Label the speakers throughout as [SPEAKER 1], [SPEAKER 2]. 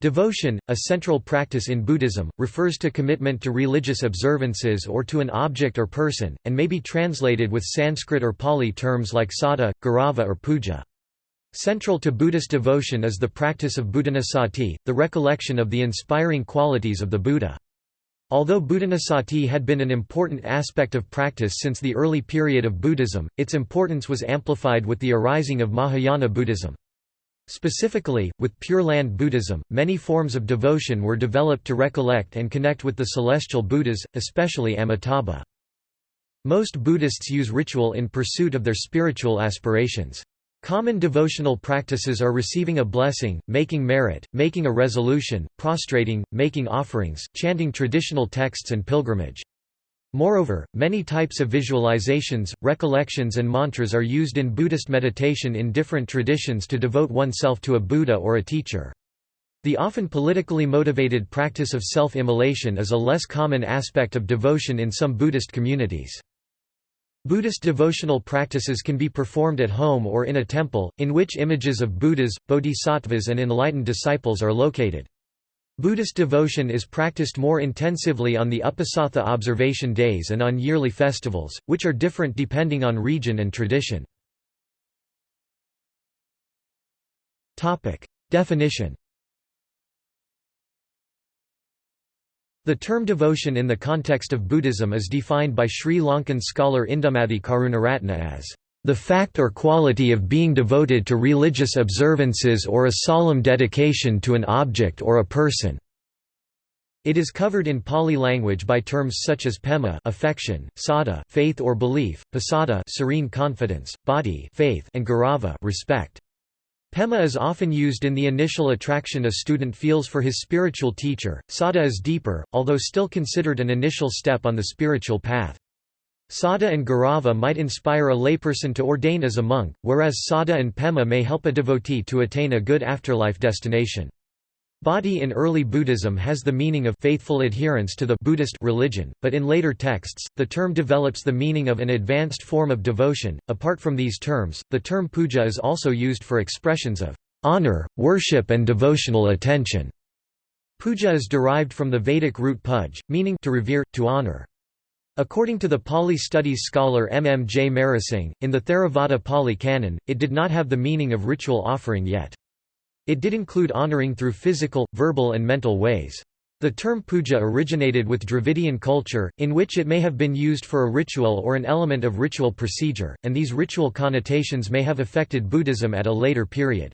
[SPEAKER 1] Devotion, a central practice in Buddhism, refers to commitment to religious observances or to an object or person, and may be translated with Sanskrit or Pali terms like sada, garava or puja. Central to Buddhist devotion is the practice of buddhanussati, the recollection of the inspiring qualities of the Buddha. Although buddhanussati had been an important aspect of practice since the early period of Buddhism, its importance was amplified with the arising of Mahayana Buddhism. Specifically, with Pure Land Buddhism, many forms of devotion were developed to recollect and connect with the celestial Buddhas, especially Amitabha. Most Buddhists use ritual in pursuit of their spiritual aspirations. Common devotional practices are receiving a blessing, making merit, making a resolution, prostrating, making offerings, chanting traditional texts and pilgrimage. Moreover, many types of visualizations, recollections and mantras are used in Buddhist meditation in different traditions to devote oneself to a Buddha or a teacher. The often politically motivated practice of self-immolation is a less common aspect of devotion in some Buddhist communities. Buddhist devotional practices can be performed at home or in a temple, in which images of Buddhas, bodhisattvas and enlightened disciples are located. Buddhist devotion is practiced more intensively on the Uposatha observation days and on yearly festivals, which are different depending on region and tradition. Definition The term devotion in the context of Buddhism is defined by Sri Lankan scholar Indumathy Karunaratne as the fact or quality of being devoted to religious observances or a solemn dedication to an object or a person. It is covered in Pali language by terms such as pema affection, sada faith or belief, pasada serene confidence, bhati faith and garava respect. Pema is often used in the initial attraction a student feels for his spiritual teacher, sada is deeper, although still considered an initial step on the spiritual path. Sada and Gaurava might inspire a layperson to ordain as a monk, whereas Sada and Pema may help a devotee to attain a good afterlife destination. Bhati in early Buddhism has the meaning of faithful adherence to the Buddhist religion, but in later texts, the term develops the meaning of an advanced form of devotion. Apart from these terms, the term puja is also used for expressions of honor, worship, and devotional attention. Puja is derived from the Vedic root puj, meaning to revere, to honor. According to the Pali studies scholar M. M. J. Marasinghe, in the Theravada Pali Canon, it did not have the meaning of ritual offering yet. It did include honoring through physical, verbal and mental ways. The term puja originated with Dravidian culture, in which it may have been used for a ritual or an element of ritual procedure, and these ritual connotations may have affected Buddhism at a later period.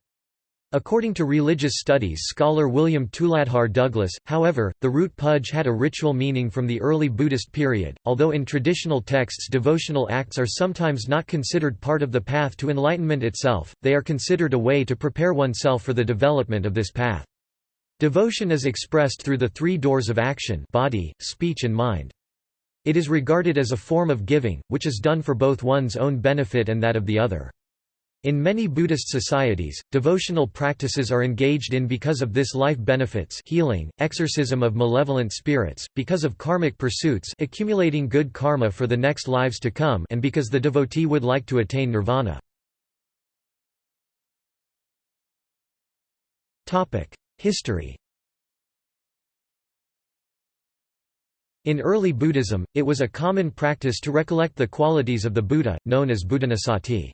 [SPEAKER 1] According to religious studies scholar William Tuladhar Douglas, however, the root puj had a ritual meaning from the early Buddhist period, although in traditional texts devotional acts are sometimes not considered part of the path to enlightenment itself, they are considered a way to prepare oneself for the development of this path. Devotion is expressed through the three doors of action body, speech and mind. It is regarded as a form of giving, which is done for both one's own benefit and that of the other. In many Buddhist societies, devotional practices are engaged in because of this life benefits healing, exorcism of malevolent spirits, because of karmic pursuits accumulating good karma for the next lives to come and because the devotee would like to attain nirvana. History In early Buddhism, it was a common practice to recollect the qualities of the Buddha, known as buddhanussati.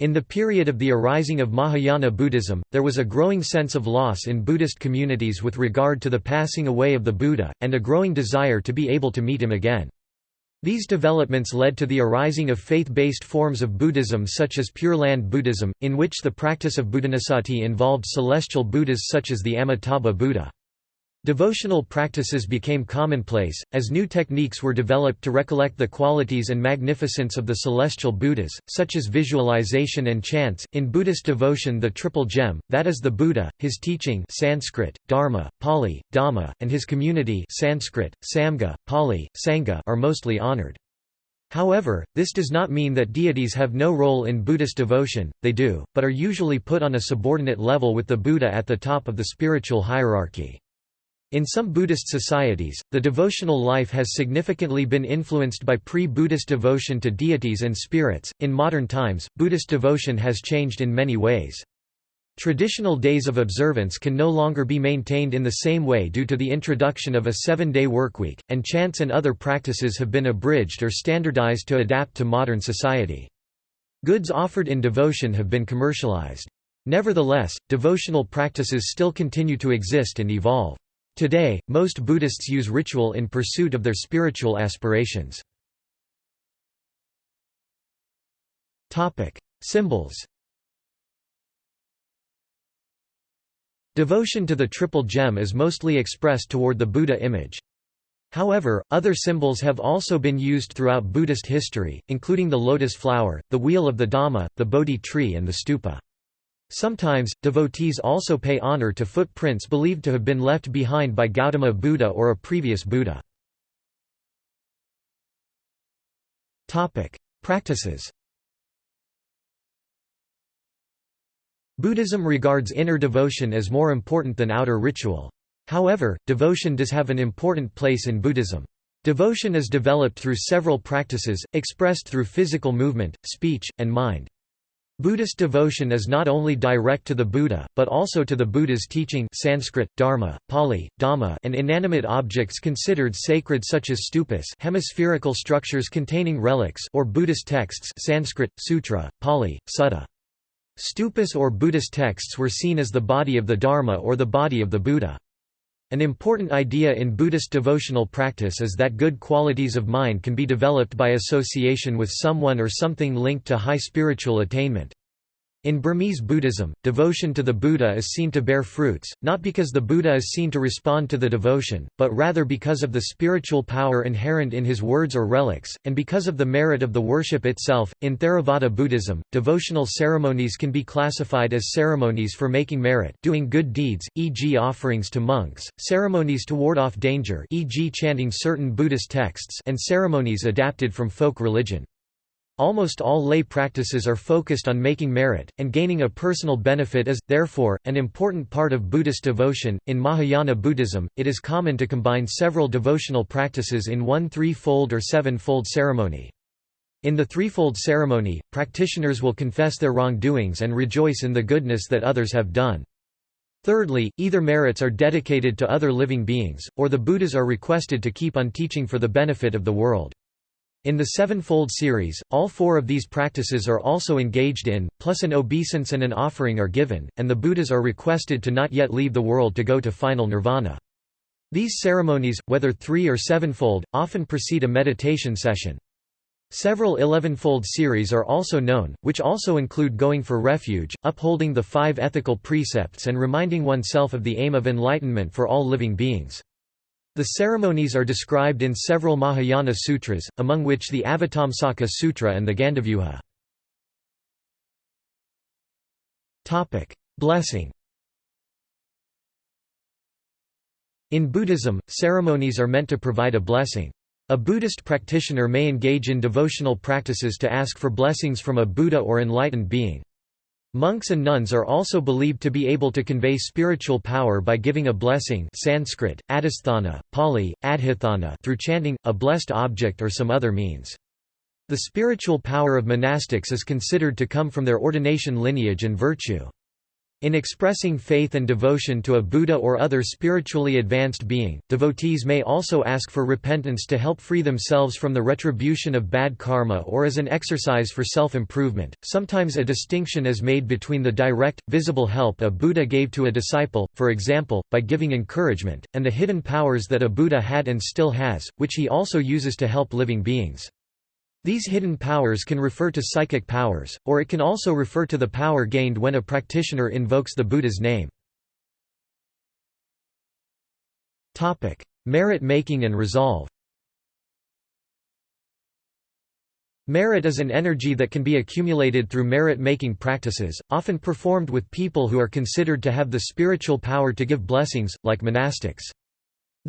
[SPEAKER 1] In the period of the arising of Mahayana Buddhism, there was a growing sense of loss in Buddhist communities with regard to the passing away of the Buddha, and a growing desire to be able to meet him again. These developments led to the arising of faith-based forms of Buddhism such as Pure Land Buddhism, in which the practice of buddhanussati involved celestial Buddhas such as the Amitabha Buddha. Devotional practices became commonplace, as new techniques were developed to recollect the qualities and magnificence of the celestial Buddhas, such as visualization and chants. In Buddhist devotion, the triple gem, that is the Buddha, his teaching Sanskrit, Dharma, Pali, Dhamma, and his community Sanskrit, Samgha, Pali, Sangha are mostly honored. However, this does not mean that deities have no role in Buddhist devotion, they do, but are usually put on a subordinate level with the Buddha at the top of the spiritual hierarchy. In some Buddhist societies, the devotional life has significantly been influenced by pre-Buddhist devotion to deities and spirits. In modern times, Buddhist devotion has changed in many ways. Traditional days of observance can no longer be maintained in the same way due to the introduction of a seven-day workweek, and chants and other practices have been abridged or standardized to adapt to modern society. Goods offered in devotion have been commercialized. Nevertheless, devotional practices still continue to exist and evolve. Today, most Buddhists use ritual in pursuit of their spiritual aspirations. Symbols Devotion to the Triple Gem is mostly expressed toward the Buddha image. However, other symbols have also been used throughout Buddhist history, including the lotus flower, the wheel of the Dhamma, the Bodhi tree and the stupa. Sometimes, devotees also pay honor to footprints believed to have been left behind by Gautama Buddha or a previous Buddha. Practices Buddhism regards inner devotion as more important than outer ritual. However, devotion does have an important place in Buddhism. Devotion is developed through several practices, expressed through physical movement, speech, and mind. Buddhist devotion is not only direct to the Buddha, but also to the Buddha's teaching Sanskrit, Dharma, Pali, Dhamma and inanimate objects considered sacred such as stupas hemispherical structures containing relics or Buddhist texts Sanskrit, Sutra, Pali, Sutta. Stupas or Buddhist texts were seen as the body of the Dharma or the body of the Buddha. An important idea in Buddhist devotional practice is that good qualities of mind can be developed by association with someone or something linked to high spiritual attainment. In Burmese Buddhism, devotion to the Buddha is seen to bear fruits, not because the Buddha is seen to respond to the devotion, but rather because of the spiritual power inherent in his words or relics, and because of the merit of the worship itself. In Theravada Buddhism, devotional ceremonies can be classified as ceremonies for making merit, doing good deeds, e.g., offerings to monks, ceremonies to ward off danger, e.g., chanting certain Buddhist texts, and ceremonies adapted from folk religion. Almost all lay practices are focused on making merit, and gaining a personal benefit is, therefore, an important part of Buddhist devotion. In Mahayana Buddhism, it is common to combine several devotional practices in one three-fold or seven-fold ceremony. In the threefold ceremony, practitioners will confess their wrongdoings and rejoice in the goodness that others have done. Thirdly, either merits are dedicated to other living beings, or the Buddhas are requested to keep on teaching for the benefit of the world. In the Sevenfold series, all four of these practices are also engaged in, plus an obeisance and an offering are given, and the Buddhas are requested to not yet leave the world to go to final nirvana. These ceremonies, whether three or sevenfold, often precede a meditation session. Several elevenfold series are also known, which also include going for refuge, upholding the five ethical precepts and reminding oneself of the aim of enlightenment for all living beings. The ceremonies are described in several Mahayana sutras, among which the Avatamsaka Sutra and the Gandavyuha. Blessing In Buddhism, ceremonies are meant to provide a blessing. A Buddhist practitioner may engage in devotional practices to ask for blessings from a Buddha or enlightened being. Monks and nuns are also believed to be able to convey spiritual power by giving a blessing Sanskrit, adhisthana, Pali, adhithana through chanting, a blessed object or some other means. The spiritual power of monastics is considered to come from their ordination lineage and virtue. In expressing faith and devotion to a Buddha or other spiritually advanced being, devotees may also ask for repentance to help free themselves from the retribution of bad karma or as an exercise for self-improvement. Sometimes a distinction is made between the direct, visible help a Buddha gave to a disciple, for example, by giving encouragement, and the hidden powers that a Buddha had and still has, which he also uses to help living beings. These hidden powers can refer to psychic powers, or it can also refer to the power gained when a practitioner invokes the Buddha's name. Merit making and resolve Merit is an energy that can be accumulated through merit-making practices, often performed with people who are considered to have the spiritual power to give blessings, like monastics.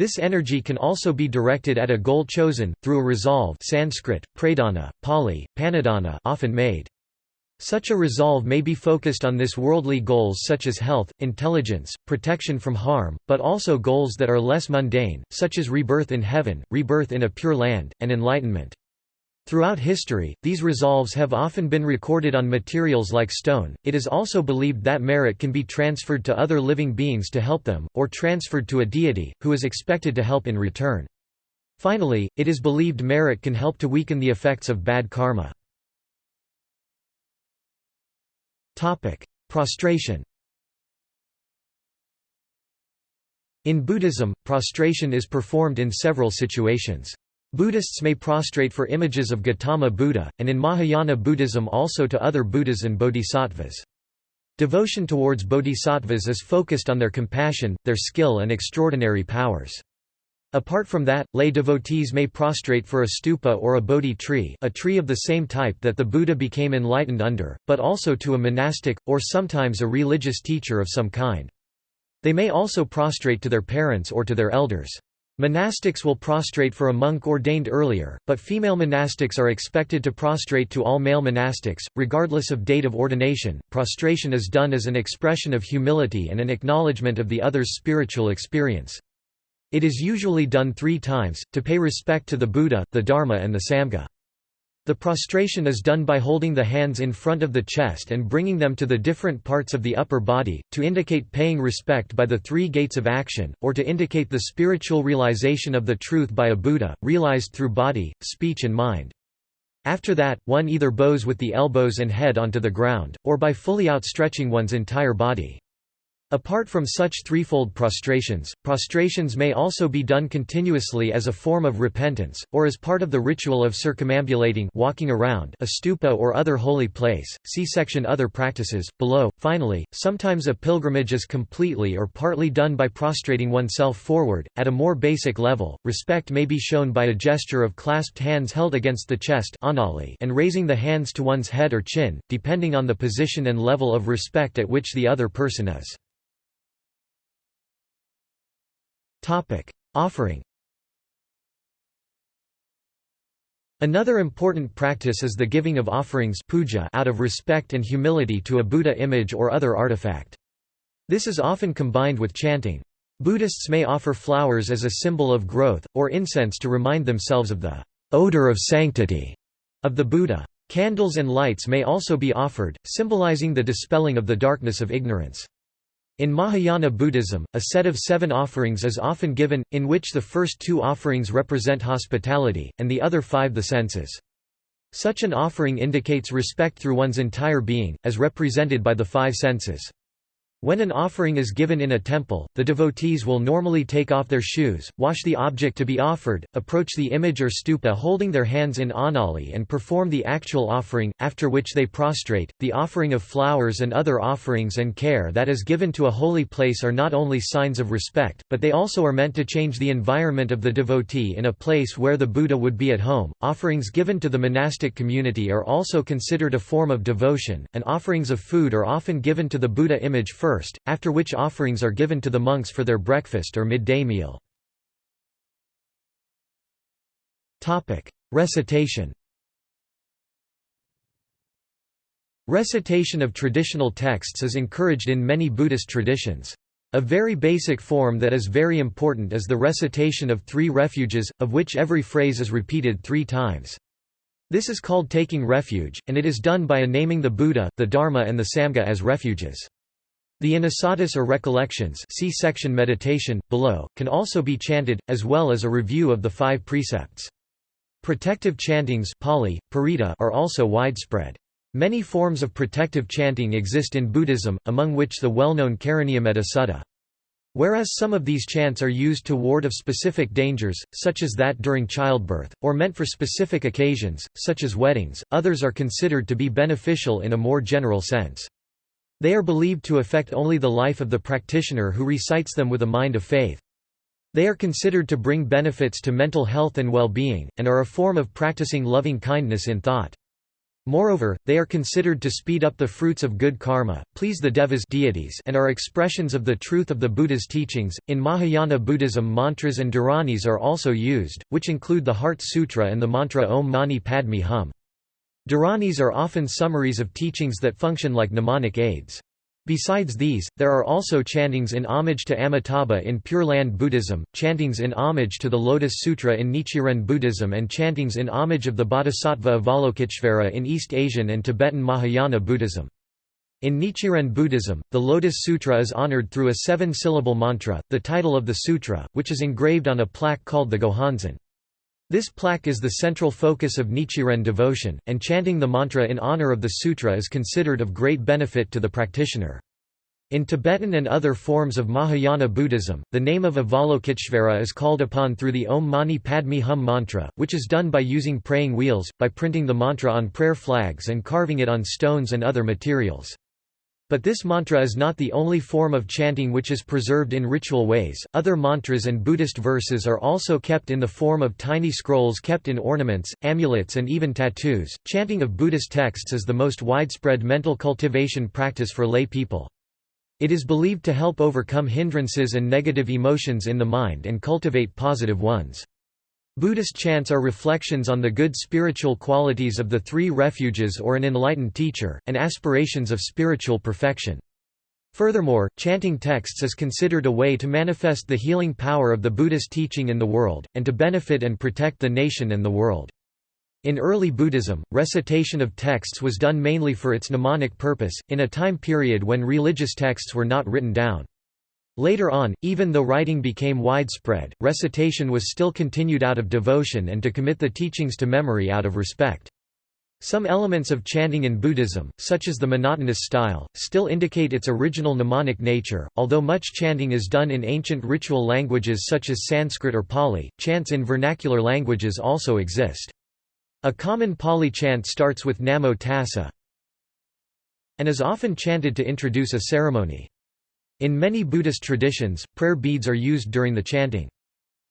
[SPEAKER 1] This energy can also be directed at a goal chosen, through a resolve Sanskrit, pradana, Pali, panadana often made. Such a resolve may be focused on this worldly goals such as health, intelligence, protection from harm, but also goals that are less mundane, such as rebirth in heaven, rebirth in a pure land, and enlightenment. Throughout history, these resolves have often been recorded on materials like stone. It is also believed that merit can be transferred to other living beings to help them, or transferred to a deity, who is expected to help in return. Finally, it is believed merit can help to weaken the effects of bad karma. Topic: Prostration In Buddhism, prostration is performed in several situations. Buddhists may prostrate for images of Gautama Buddha, and in Mahayana Buddhism also to other Buddhas and bodhisattvas. Devotion towards bodhisattvas is focused on their compassion, their skill and extraordinary powers. Apart from that, lay devotees may prostrate for a stupa or a bodhi tree a tree of the same type that the Buddha became enlightened under, but also to a monastic, or sometimes a religious teacher of some kind. They may also prostrate to their parents or to their elders. Monastics will prostrate for a monk ordained earlier, but female monastics are expected to prostrate to all male monastics, regardless of date of ordination. Prostration is done as an expression of humility and an acknowledgement of the other's spiritual experience. It is usually done three times, to pay respect to the Buddha, the Dharma and the Sangha. The prostration is done by holding the hands in front of the chest and bringing them to the different parts of the upper body, to indicate paying respect by the three gates of action, or to indicate the spiritual realization of the truth by a Buddha, realized through body, speech and mind. After that, one either bows with the elbows and head onto the ground, or by fully outstretching one's entire body. Apart from such threefold prostrations, prostrations may also be done continuously as a form of repentance, or as part of the ritual of circumambulating walking around a stupa or other holy place. See section Other practices, below. Finally, sometimes a pilgrimage is completely or partly done by prostrating oneself forward. At a more basic level, respect may be shown by a gesture of clasped hands held against the chest and raising the hands to one's head or chin, depending on the position and level of respect at which the other person is. Topic: Offering. Another important practice is the giving of offerings puja out of respect and humility to a Buddha image or other artifact. This is often combined with chanting. Buddhists may offer flowers as a symbol of growth, or incense to remind themselves of the odor of sanctity of the Buddha. Candles and lights may also be offered, symbolizing the dispelling of the darkness of ignorance. In Mahayana Buddhism, a set of seven offerings is often given, in which the first two offerings represent hospitality, and the other five the senses. Such an offering indicates respect through one's entire being, as represented by the five senses. When an offering is given in a temple, the devotees will normally take off their shoes, wash the object to be offered, approach the image or stupa holding their hands in anjali and perform the actual offering, after which they prostrate. The offering of flowers and other offerings and care that is given to a holy place are not only signs of respect, but they also are meant to change the environment of the devotee in a place where the Buddha would be at home. Offerings given to the monastic community are also considered a form of devotion, and offerings of food are often given to the Buddha image first first, after which offerings are given to the monks for their breakfast or midday meal. Recitation Recitation of traditional texts is encouraged in many Buddhist traditions. A very basic form that is very important is the recitation of three refuges, of which every phrase is repeated three times. This is called taking refuge, and it is done by naming the Buddha, the Dharma and the Sangha as refuges. The anussatis or recollections see section meditation, below, can also be chanted, as well as a review of the five precepts. Protective chantings Pali, parita are also widespread. Many forms of protective chanting exist in Buddhism, among which the well-known Karaniya Sutta. Whereas some of these chants are used to ward of specific dangers, such as that during childbirth, or meant for specific occasions, such as weddings, others are considered to be beneficial in a more general sense. They are believed to affect only the life of the practitioner who recites them with a mind of faith. They are considered to bring benefits to mental health and well-being, and are a form of practicing loving kindness in thought. Moreover, they are considered to speed up the fruits of good karma, please the devas deities and are expressions of the truth of the Buddha's teachings. In Mahayana Buddhism mantras and dharanis are also used, which include the Heart Sutra and the mantra Om Mani Padme Hum. Dharanis are often summaries of teachings that function like mnemonic aids. Besides these, there are also chantings in homage to Amitabha in Pure Land Buddhism, chantings in homage to the Lotus Sutra in Nichiren Buddhism and chantings in homage of the Bodhisattva Avalokiteshvara in East Asian and Tibetan Mahayana Buddhism. In Nichiren Buddhism, the Lotus Sutra is honored through a seven-syllable mantra, the title of the sutra, which is engraved on a plaque called the Gohonzon. This plaque is the central focus of Nichiren devotion, and chanting the mantra in honor of the sutra is considered of great benefit to the practitioner. In Tibetan and other forms of Mahayana Buddhism, the name of Avalokiteshvara is called upon through the Om Mani Padme Hum mantra, which is done by using praying wheels, by printing the mantra on prayer flags and carving it on stones and other materials. But this mantra is not the only form of chanting which is preserved in ritual ways. Other mantras and Buddhist verses are also kept in the form of tiny scrolls kept in ornaments, amulets, and even tattoos. Chanting of Buddhist texts is the most widespread mental cultivation practice for lay people. It is believed to help overcome hindrances and negative emotions in the mind and cultivate positive ones. Buddhist chants are reflections on the good spiritual qualities of the three refuges or an enlightened teacher, and aspirations of spiritual perfection. Furthermore, chanting texts is considered a way to manifest the healing power of the Buddhist teaching in the world, and to benefit and protect the nation and the world. In early Buddhism, recitation of texts was done mainly for its mnemonic purpose, in a time period when religious texts were not written down. Later on, even though writing became widespread, recitation was still continued out of devotion and to commit the teachings to memory out of respect. Some elements of chanting in Buddhism, such as the monotonous style, still indicate its original mnemonic nature. Although much chanting is done in ancient ritual languages such as Sanskrit or Pali, chants in vernacular languages also exist. A common Pali chant starts with Namo Tassa and is often chanted to introduce a ceremony. In many Buddhist traditions, prayer beads are used during the chanting.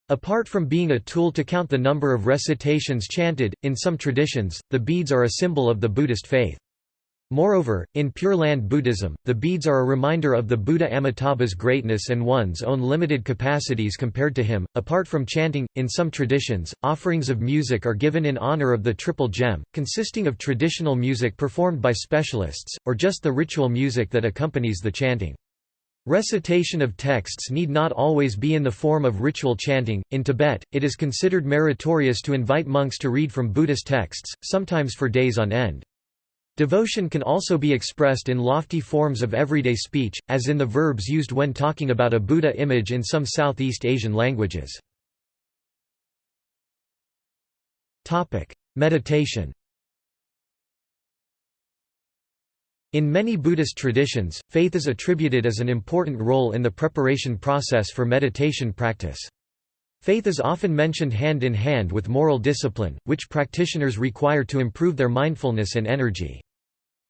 [SPEAKER 1] Apart from being a tool to count the number of recitations chanted, in some traditions, the beads are a symbol of the Buddhist faith. Moreover, in Pure Land Buddhism, the beads are a reminder of the Buddha Amitabha's greatness and one's own limited capacities compared to him. Apart from chanting, in some traditions, offerings of music are given in honor of the Triple Gem, consisting of traditional music performed by specialists, or just the ritual music that accompanies the chanting. Recitation of texts need not always be in the form of ritual chanting. In Tibet, it is considered meritorious to invite monks to read from Buddhist texts, sometimes for days on end. Devotion can also be expressed in lofty forms of everyday speech, as in the verbs used when talking about a Buddha image in some Southeast Asian languages. Meditation In many Buddhist traditions, faith is attributed as an important role in the preparation process for meditation practice. Faith is often mentioned hand in hand with moral discipline, which practitioners require to improve their mindfulness and energy.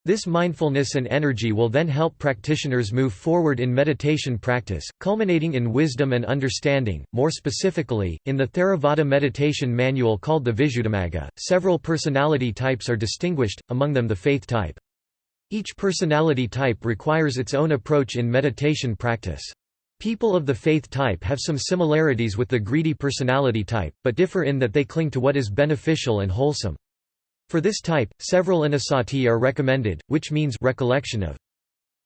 [SPEAKER 1] This mindfulness and energy will then help practitioners move forward in meditation practice, culminating in wisdom and understanding. More specifically, in the Theravada meditation manual called the Visuddhimagga, several personality types are distinguished, among them the faith type. Each personality type requires its own approach in meditation practice. People of the faith type have some similarities with the greedy personality type, but differ in that they cling to what is beneficial and wholesome. For this type, several anusati are recommended, which means recollection of.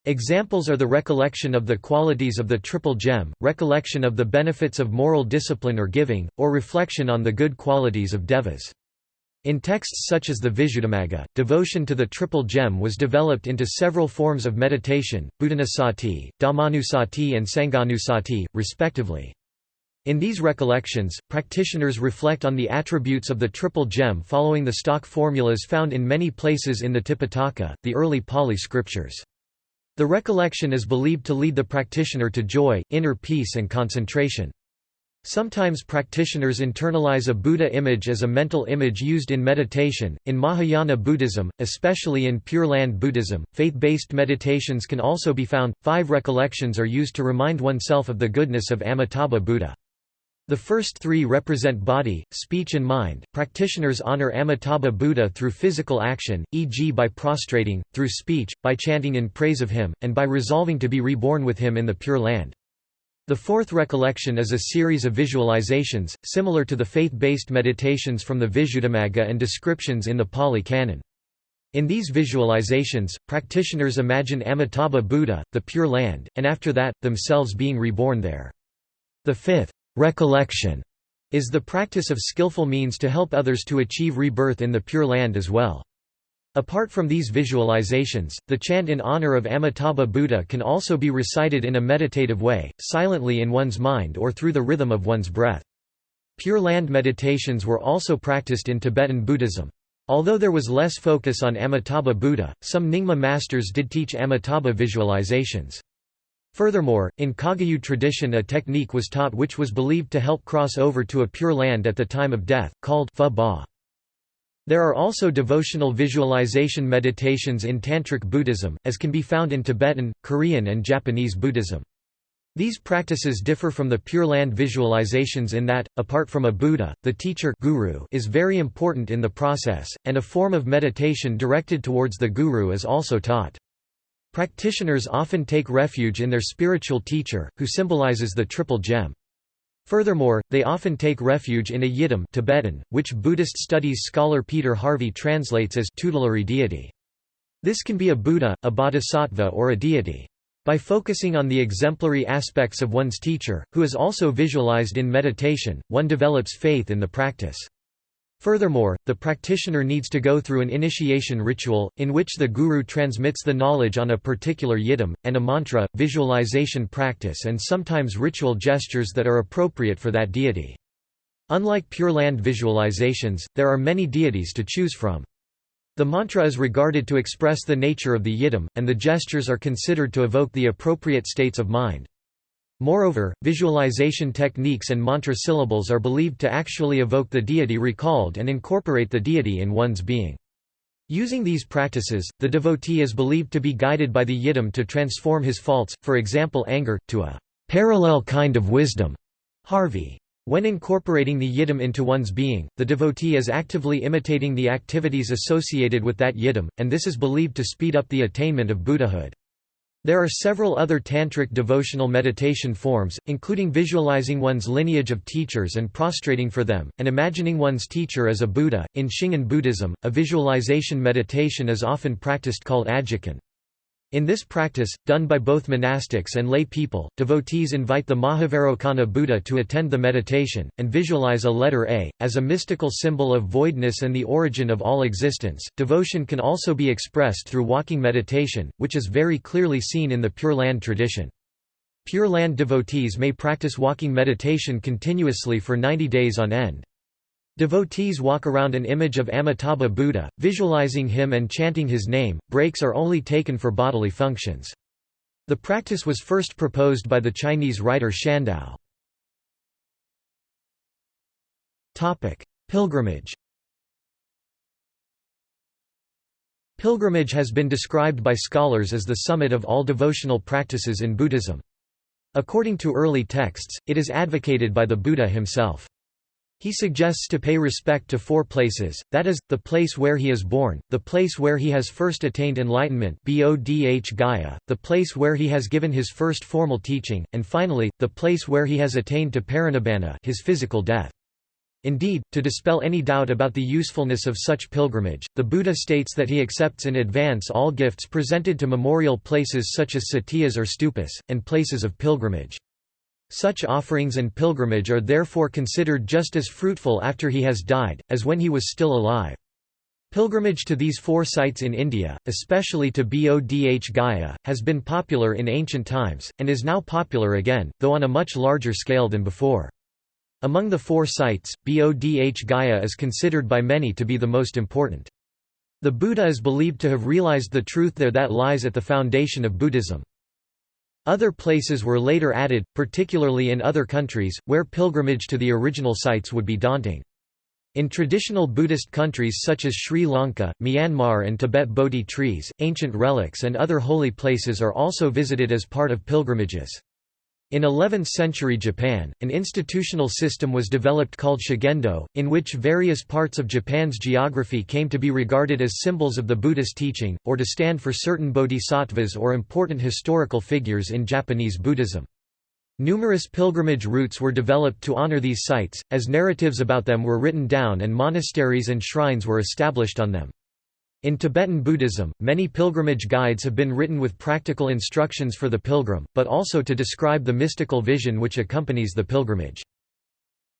[SPEAKER 1] Examples are the recollection of the qualities of the triple gem, recollection of the benefits of moral discipline or giving, or reflection on the good qualities of devas. In texts such as the Visuddhimagga, devotion to the Triple Gem was developed into several forms of meditation, Buddhanusati, Dhammanusati and Sanghanusati, respectively. In these recollections, practitioners reflect on the attributes of the Triple Gem following the stock formulas found in many places in the Tipitaka, the early Pali scriptures. The recollection is believed to lead the practitioner to joy, inner peace and concentration. Sometimes practitioners internalize a Buddha image as a mental image used in meditation. In Mahayana Buddhism, especially in Pure Land Buddhism, faith based meditations can also be found. Five recollections are used to remind oneself of the goodness of Amitabha Buddha. The first three represent body, speech, and mind. Practitioners honor Amitabha Buddha through physical action, e.g., by prostrating, through speech, by chanting in praise of him, and by resolving to be reborn with him in the Pure Land. The fourth recollection is a series of visualizations, similar to the faith-based meditations from the Visuddhimagga and descriptions in the Pali Canon. In these visualizations, practitioners imagine Amitabha Buddha, the Pure Land, and after that, themselves being reborn there. The fifth, recollection, is the practice of skillful means to help others to achieve rebirth in the Pure Land as well. Apart from these visualizations, the chant in honor of Amitabha Buddha can also be recited in a meditative way, silently in one's mind or through the rhythm of one's breath. Pure Land meditations were also practiced in Tibetan Buddhism. Although there was less focus on Amitabha Buddha, some Nyingma masters did teach Amitabha visualizations. Furthermore, in Kagyu tradition a technique was taught which was believed to help cross over to a pure land at the time of death, called phowa. There are also devotional visualization meditations in Tantric Buddhism, as can be found in Tibetan, Korean and Japanese Buddhism. These practices differ from the Pure Land visualizations in that, apart from a Buddha, the teacher guru is very important in the process, and a form of meditation directed towards the guru is also taught. Practitioners often take refuge in their spiritual teacher, who symbolizes the triple gem. Furthermore, they often take refuge in a yidam Tibetan, which Buddhist studies scholar Peter Harvey translates as tutelary deity. This can be a Buddha, a bodhisattva or a deity. By focusing on the exemplary aspects of one's teacher, who is also visualized in meditation, one develops faith in the practice. Furthermore, the practitioner needs to go through an initiation ritual, in which the guru transmits the knowledge on a particular yidam, and a mantra, visualization practice and sometimes ritual gestures that are appropriate for that deity. Unlike Pure Land visualizations, there are many deities to choose from. The mantra is regarded to express the nature of the yidam, and the gestures are considered to evoke the appropriate states of mind. Moreover, visualization techniques and mantra syllables are believed to actually evoke the deity recalled and incorporate the deity in one's being. Using these practices, the devotee is believed to be guided by the yidam to transform his faults, for example anger, to a parallel kind of wisdom. Harvey when incorporating the yidam into one's being, the devotee is actively imitating the activities associated with that yidam, and this is believed to speed up the attainment of Buddhahood. There are several other tantric devotional meditation forms, including visualizing one's lineage of teachers and prostrating for them, and imagining one's teacher as a Buddha. In Shingon Buddhism, a visualization meditation is often practiced called ajikan. In this practice, done by both monastics and lay people, devotees invite the Mahavairocana Buddha to attend the meditation, and visualize a letter A, as a mystical symbol of voidness and the origin of all existence. Devotion can also be expressed through walking meditation, which is very clearly seen in the Pure Land tradition. Pure Land devotees may practice walking meditation continuously for 90 days on end. Devotees walk around an image of Amitabha Buddha, visualizing him and chanting his name. Breaks are only taken for bodily functions. The practice was first proposed by the Chinese writer Shandao. Topic: Pilgrimage. Pilgrimage has been described by scholars as the summit of all devotional practices in Buddhism. According to early texts, it is advocated by the Buddha himself. He suggests to pay respect to four places, that is, the place where he is born, the place where he has first attained enlightenment Bodh Gaya, the place where he has given his first formal teaching, and finally, the place where he has attained to parinibbana his physical death. Indeed, to dispel any doubt about the usefulness of such pilgrimage, the Buddha states that he accepts in advance all gifts presented to memorial places such as satyas or stupas, and places of pilgrimage. Such offerings and pilgrimage are therefore considered just as fruitful after he has died, as when he was still alive. Pilgrimage to these four sites in India, especially to Bodh Gaya, has been popular in ancient times, and is now popular again, though on a much larger scale than before. Among the four sites, Bodh Gaya is considered by many to be the most important. The Buddha is believed to have realized the truth there that lies at the foundation of Buddhism. Other places were later added, particularly in other countries, where pilgrimage to the original sites would be daunting. In traditional Buddhist countries such as Sri Lanka, Myanmar and Tibet Bodhi trees, ancient relics and other holy places are also visited as part of pilgrimages. In 11th-century Japan, an institutional system was developed called Shugendo, in which various parts of Japan's geography came to be regarded as symbols of the Buddhist teaching, or to stand for certain bodhisattvas or important historical figures in Japanese Buddhism. Numerous pilgrimage routes were developed to honor these sites, as narratives about them were written down and monasteries and shrines were established on them. In Tibetan Buddhism, many pilgrimage guides have been written with practical instructions for the pilgrim, but also to describe the mystical vision which accompanies the pilgrimage.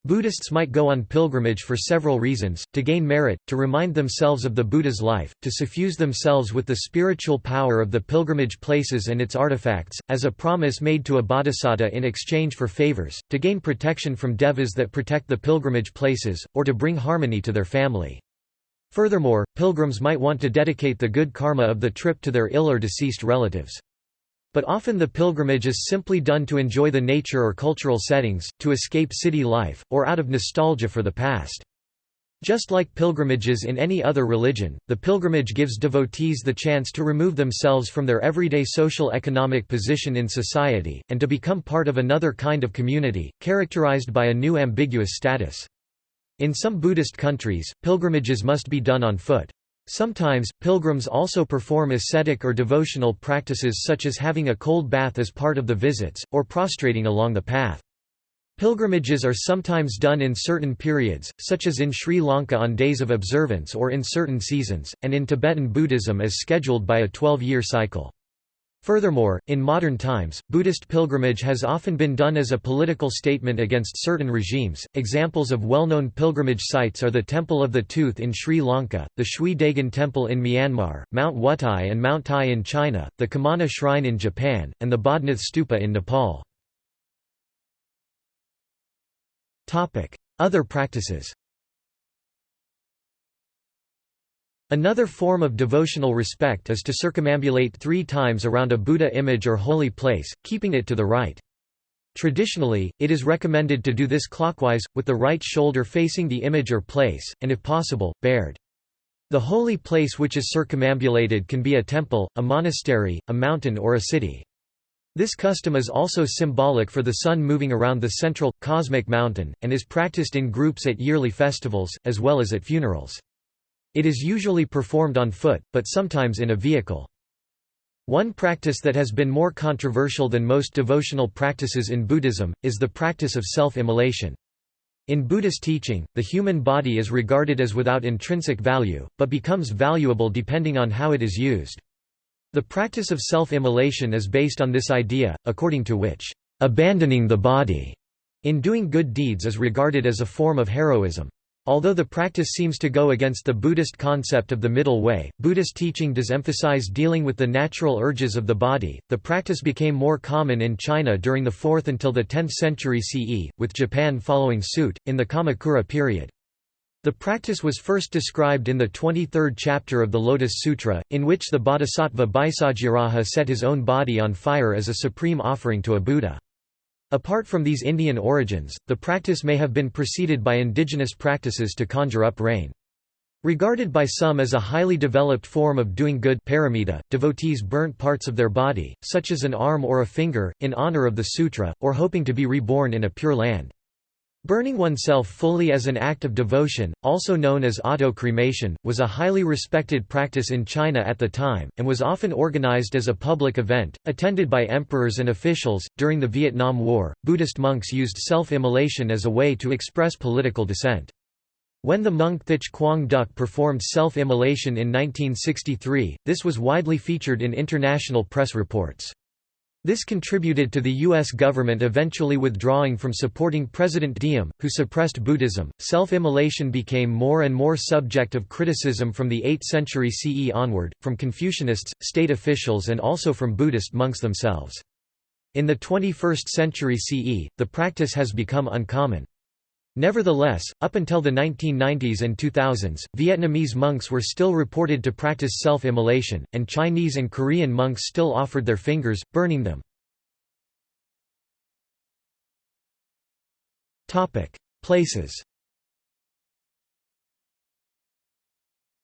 [SPEAKER 1] Buddhists might go on pilgrimage for several reasons, to gain merit, to remind themselves of the Buddha's life, to suffuse themselves with the spiritual power of the pilgrimage places and its artifacts, as a promise made to a bodhisattva in exchange for favors, to gain protection from devas that protect the pilgrimage places, or to bring harmony to their family. Furthermore, pilgrims might want to dedicate the good karma of the trip to their ill or deceased relatives. But often the pilgrimage is simply done to enjoy the nature or cultural settings, to escape city life, or out of nostalgia for the past. Just like pilgrimages in any other religion, the pilgrimage gives devotees the chance to remove themselves from their everyday social economic position in society, and to become part of another kind of community, characterized by a new ambiguous status. In some Buddhist countries, pilgrimages must be done on foot. Sometimes, pilgrims also perform ascetic or devotional practices such as having a cold bath as part of the visits, or prostrating along the path. Pilgrimages are sometimes done in certain periods, such as in Sri Lanka on days of observance or in certain seasons, and in Tibetan Buddhism as scheduled by a 12-year cycle. Furthermore, in modern times, Buddhist pilgrimage has often been done as a political statement against certain regimes. Examples of well known pilgrimage sites are the Temple of the Tooth in Sri Lanka, the Shwedagon Temple in Myanmar, Mount Wutai and Mount Tai in China, the Kumano Shrine in Japan, and the Bodhnath Stupa in Nepal. Other practices Another form of devotional respect is to circumambulate three times around a Buddha image or holy place, keeping it to the right. Traditionally, it is recommended to do this clockwise, with the right shoulder facing the image or place, and if possible, bared. The holy place which is circumambulated can be a temple, a monastery, a mountain or a city. This custom is also symbolic for the sun moving around the central, cosmic mountain, and is practiced in groups at yearly festivals, as well as at funerals. It is usually performed on foot, but sometimes in a vehicle. One practice that has been more controversial than most devotional practices in Buddhism, is the practice of self-immolation. In Buddhist teaching, the human body is regarded as without intrinsic value, but becomes valuable depending on how it is used. The practice of self-immolation is based on this idea, according to which, "...abandoning the body," in doing good deeds is regarded as a form of heroism. Although the practice seems to go against the Buddhist concept of the middle way, Buddhist teaching does emphasize dealing with the natural urges of the body. The practice became more common in China during the 4th until the 10th century CE, with Japan following suit, in the Kamakura period. The practice was first described in the 23rd chapter of the Lotus Sutra, in which the bodhisattva Bhaisajyaraja set his own body on fire as a supreme offering to a Buddha. Apart from these Indian origins, the practice may have been preceded by indigenous practices to conjure up rain. Regarded by some as a highly developed form of doing good paramita, devotees burnt parts of their body, such as an arm or a finger, in honor of the sutra, or hoping to be reborn in a pure land. Burning oneself fully as an act of devotion, also known as auto-cremation, was a highly respected practice in China at the time, and was often organized as a public event, attended by emperors and officials. During the Vietnam War, Buddhist monks used self-immolation as a way to express political dissent. When the monk Thich Quang Duc performed self-immolation in 1963, this was widely featured in international press reports. This contributed to the U.S. government eventually withdrawing from supporting President Diem, who suppressed Buddhism. Self immolation became more and more subject of criticism from the 8th century CE onward, from Confucianists, state officials, and also from Buddhist monks themselves. In the 21st century CE, the practice has become uncommon. Nevertheless, up until the 1990s and 2000s, Vietnamese monks were still reported to practice self-immolation, and Chinese and Korean monks still offered their fingers, burning them. Places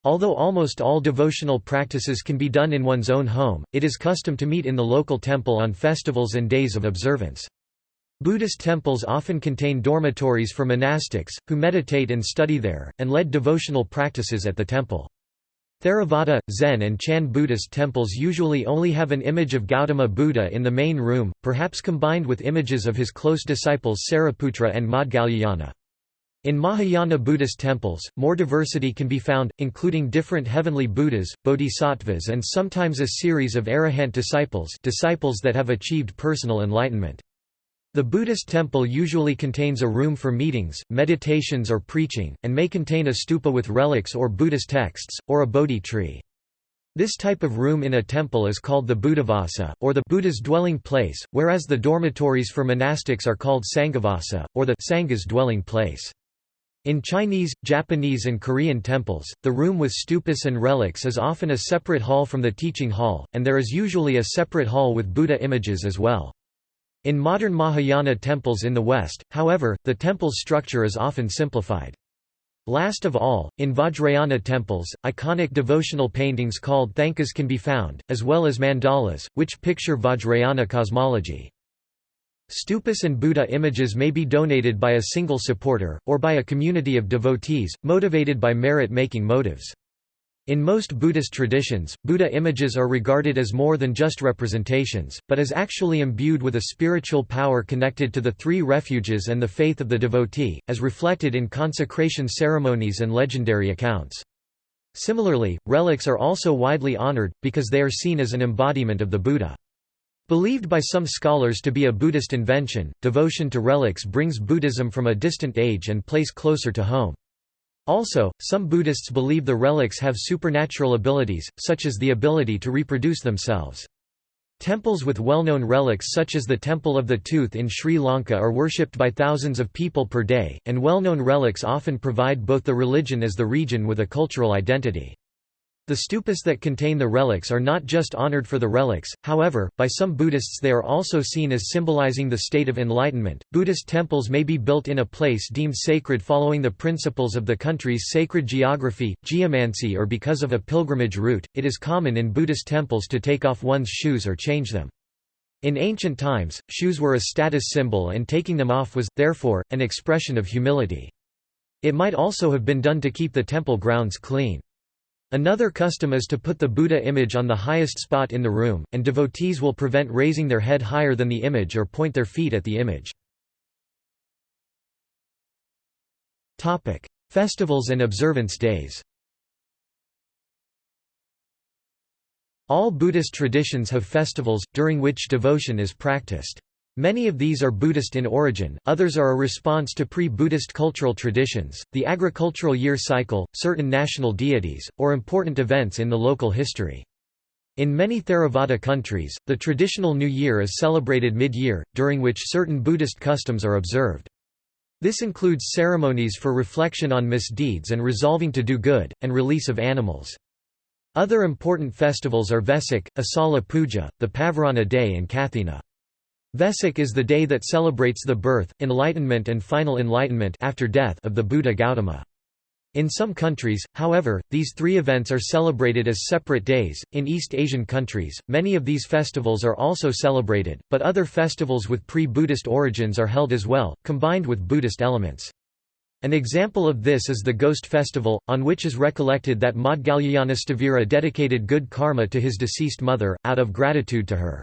[SPEAKER 1] Although almost all devotional practices can be done in one's own home, it is custom to meet in the local temple on festivals and days of observance. Buddhist temples often contain dormitories for monastics, who meditate and study there, and lead devotional practices at the temple. Theravada, Zen and Chan Buddhist temples usually only have an image of Gautama Buddha in the main room, perhaps combined with images of his close disciples Sariputra and Maudgalyayana. In Mahayana Buddhist temples, more diversity can be found, including different heavenly Buddhas, bodhisattvas and sometimes a series of arahant disciples disciples that have achieved personal enlightenment. The Buddhist temple usually contains a room for meetings, meditations or preaching, and may contain a stupa with relics or Buddhist texts, or a Bodhi tree. This type of room in a temple is called the Buddhavasa, or the Buddha's dwelling place, whereas the dormitories for monastics are called Sanghavasa, or the Sangha's dwelling place. In Chinese, Japanese and Korean temples, the room with stupas and relics is often a separate hall from the teaching hall, and there is usually a separate hall with Buddha images as well. In modern Mahayana temples in the West, however, the temple's structure is often simplified. Last of all, in Vajrayana temples, iconic devotional paintings called thankas can be found, as well as mandalas, which picture Vajrayana cosmology. Stupas and Buddha images may be donated by a single supporter, or by a community of devotees, motivated by merit-making motives. In most Buddhist traditions, Buddha images are regarded as more than just representations, but as actually imbued with a spiritual power connected to the three refuges and the faith of the devotee, as reflected in consecration ceremonies and legendary accounts. Similarly, relics are also widely honored, because they are seen as an embodiment of the Buddha. Believed by some scholars to be a Buddhist invention, devotion to relics brings Buddhism from a distant age and place closer to home. Also, some Buddhists believe the relics have supernatural abilities, such as the ability to reproduce themselves. Temples with well-known relics such as the Temple of the Tooth in Sri Lanka are worshipped by thousands of people per day, and well-known relics often provide both the religion as the region with a cultural identity. The stupas that contain the relics are not just honored for the relics, however, by some Buddhists they are also seen as symbolizing the state of enlightenment. Buddhist temples may be built in a place deemed sacred following the principles of the country's sacred geography, geomancy, or because of a pilgrimage route. It is common in Buddhist temples to take off one's shoes or change them. In ancient times, shoes were a status symbol and taking them off was, therefore, an expression of humility. It might also have been done to keep the temple grounds clean. Another custom is to put the Buddha image on the highest spot in the room, and devotees will prevent raising their head higher than the image or point their feet at the image. Festivals and observance days All Buddhist traditions have festivals, during which devotion is practiced. Many of these are Buddhist in origin, others are a response to pre-Buddhist cultural traditions, the agricultural year cycle, certain national deities, or important events in the local history. In many Theravada countries, the traditional New Year is celebrated mid-year, during which certain Buddhist customs are observed. This includes ceremonies for reflection on misdeeds and resolving to do good, and release of animals. Other important festivals are Vesak, Asala Puja, the Pavarana Day and Kathina. Vesak is the day that celebrates the birth, enlightenment and final enlightenment after death of the Buddha Gautama. In some countries, however, these three events are celebrated as separate days. In East Asian countries, many of these festivals are also celebrated, but other festivals with pre Buddhist origins are held as well, combined with Buddhist elements. An example of this is the Ghost Festival, on which is recollected that Maudgalyayanasthavira dedicated good karma to his deceased mother, out of gratitude to her.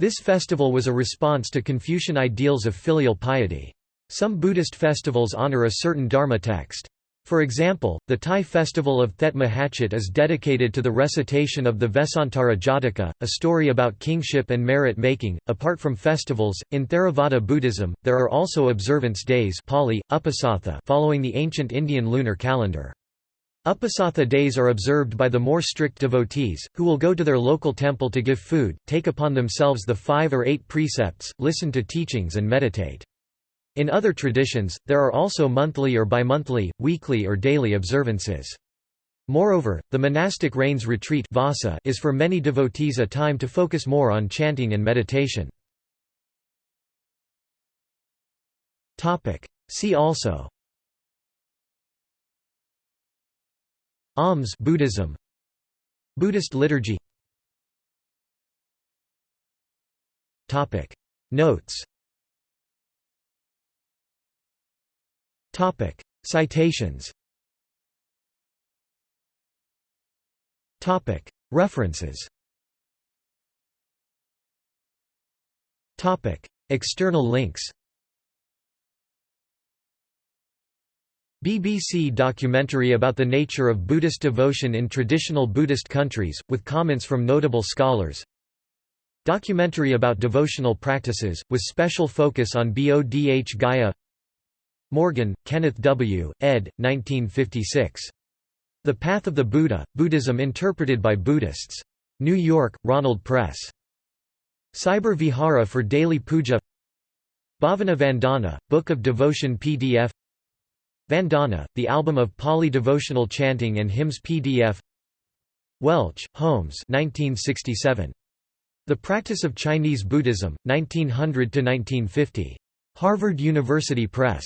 [SPEAKER 1] This festival was a response to Confucian ideals of filial piety. Some Buddhist festivals honor a certain Dharma text. For example, the Thai festival of Thet Mahachit is dedicated to the recitation of the Vesantara Jataka, a story about kingship and merit making. Apart from festivals, in Theravada Buddhism, there are also observance days Pali, Uposatha following the ancient Indian lunar calendar. Uposatha days are observed by the more strict devotees, who will go to their local temple to give food, take upon themselves the five or eight precepts, listen to teachings and meditate. In other traditions, there are also monthly or bimonthly, weekly or daily observances. Moreover, the monastic rains retreat vassa is for many devotees a time to focus more on chanting and meditation. See also Alms Buddhism. Buddhist liturgy. Topic. Notes. Topic. Citations. Topic. References. Topic. External links BBC documentary about the nature of Buddhist devotion in traditional Buddhist countries, with comments from notable scholars Documentary about devotional practices, with special focus on Bodh Gaya Morgan, Kenneth W., ed. 1956. The Path of the Buddha, Buddhism interpreted by Buddhists. New York, Ronald Press. Cyber Vihara for Daily Puja Bhavana Vandana, Book of Devotion PDF Vandana, the album of Pali devotional chanting and hymns PDF Welch, Holmes 1967. The Practice of Chinese Buddhism, 1900–1950. Harvard University Press.